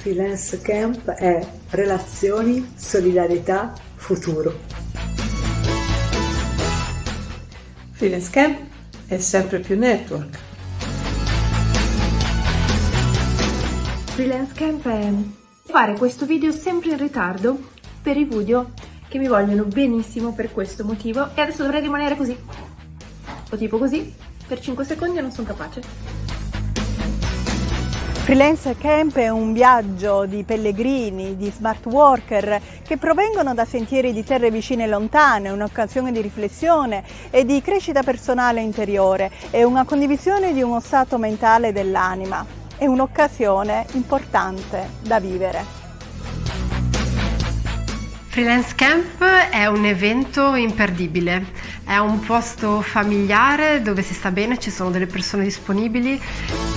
Freelance Camp è relazioni, solidarietà, futuro. Freelance Camp è sempre più network. Freelance Camp è fare questo video sempre in ritardo per i video che mi vogliono benissimo per questo motivo e adesso dovrei rimanere così o tipo così per 5 secondi e non sono capace. Freelance Camp è un viaggio di pellegrini, di smart worker che provengono da sentieri di terre vicine e lontane, un'occasione di riflessione e di crescita personale interiore, è una condivisione di uno stato mentale dell'anima, è un'occasione importante da vivere. Freelance Camp è un evento imperdibile, è un posto familiare dove si sta bene, ci sono delle persone disponibili